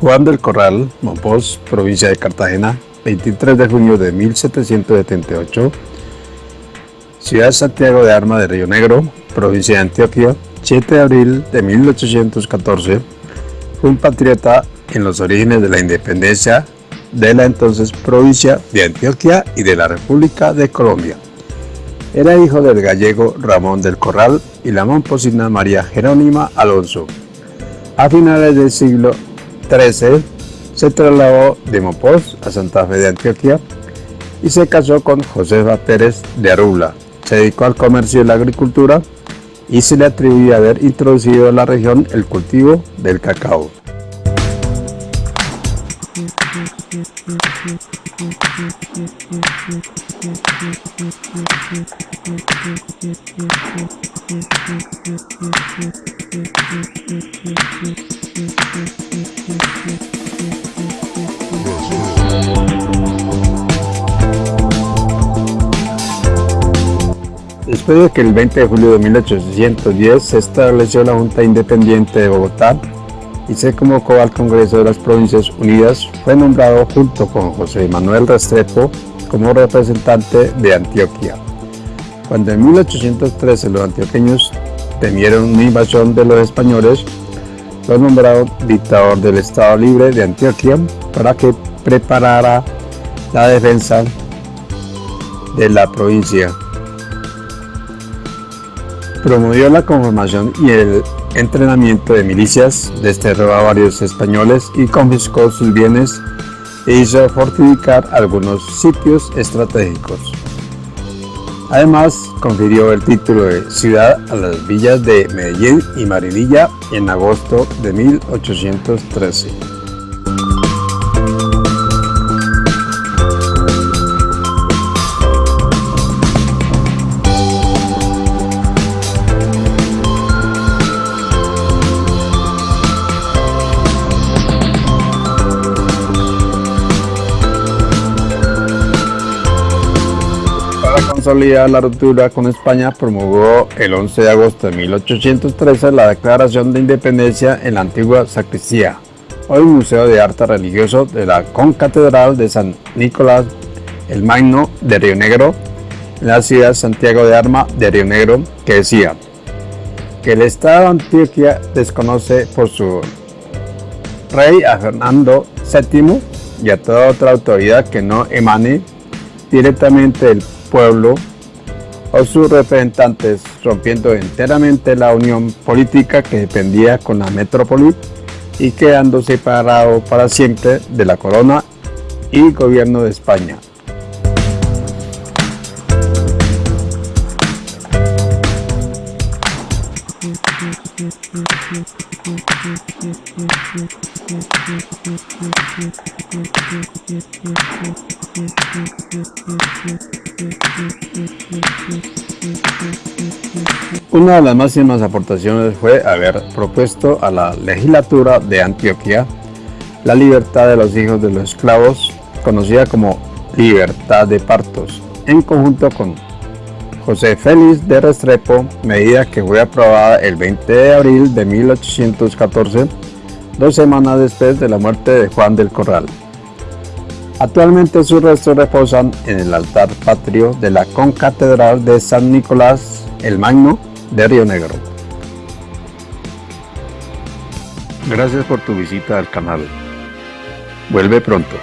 Juan del Corral, Mopós, provincia de Cartagena, 23 de junio de 1778. Ciudad Santiago de Arma de Río Negro, provincia de Antioquia, 7 de abril de 1814. Fue un patriota en los orígenes de la independencia de la entonces provincia de Antioquia y de la República de Colombia. Era hijo del gallego Ramón del Corral y la momposina María Jerónima Alonso. A finales del siglo XIII se trasladó de Mopós a Santa Fe de Antioquia y se casó con Josefa Pérez de Arula. Se dedicó al comercio y la agricultura y se le atribuye haber introducido en la región el cultivo del cacao. Después de que el 20 de julio de 1810 se estableció la Junta Independiente de Bogotá y se convocó al Congreso de las Provincias Unidas, fue nombrado junto con José Manuel Restrepo como representante de Antioquia. Cuando en 1813 los antioqueños temieron una invasión de los españoles, lo nombraron dictador del Estado Libre de Antioquia para que preparara la defensa de la provincia. Promovió la conformación y el entrenamiento de milicias, desterró a varios españoles y confiscó sus bienes e hizo fortificar algunos sitios estratégicos. Además, confirió el título de ciudad a las villas de Medellín y Marinilla en agosto de 1813. Consolidar la ruptura con España, promulgó el 11 de agosto de 1813 la Declaración de Independencia en la antigua sacristía, hoy Museo de Arte Religioso de la Concatedral de San Nicolás el Magno de Río Negro, en la ciudad Santiago de Arma de Río Negro, que decía que el Estado de Antioquia desconoce por su rey a Fernando VII y a toda otra autoridad que no emane directamente del pueblo o sus representantes, rompiendo enteramente la unión política que dependía con la metrópoli y quedando separado para siempre de la corona y gobierno de España. Una de las máximas aportaciones fue haber propuesto a la legislatura de Antioquia la libertad de los hijos de los esclavos, conocida como libertad de partos, en conjunto con José Félix de Restrepo, medida que fue aprobada el 20 de abril de 1814, dos semanas después de la muerte de Juan del Corral. Actualmente sus restos reposan en el altar patrio de la concatedral de San Nicolás el Magno de Río Negro. Gracias por tu visita al canal. Vuelve pronto.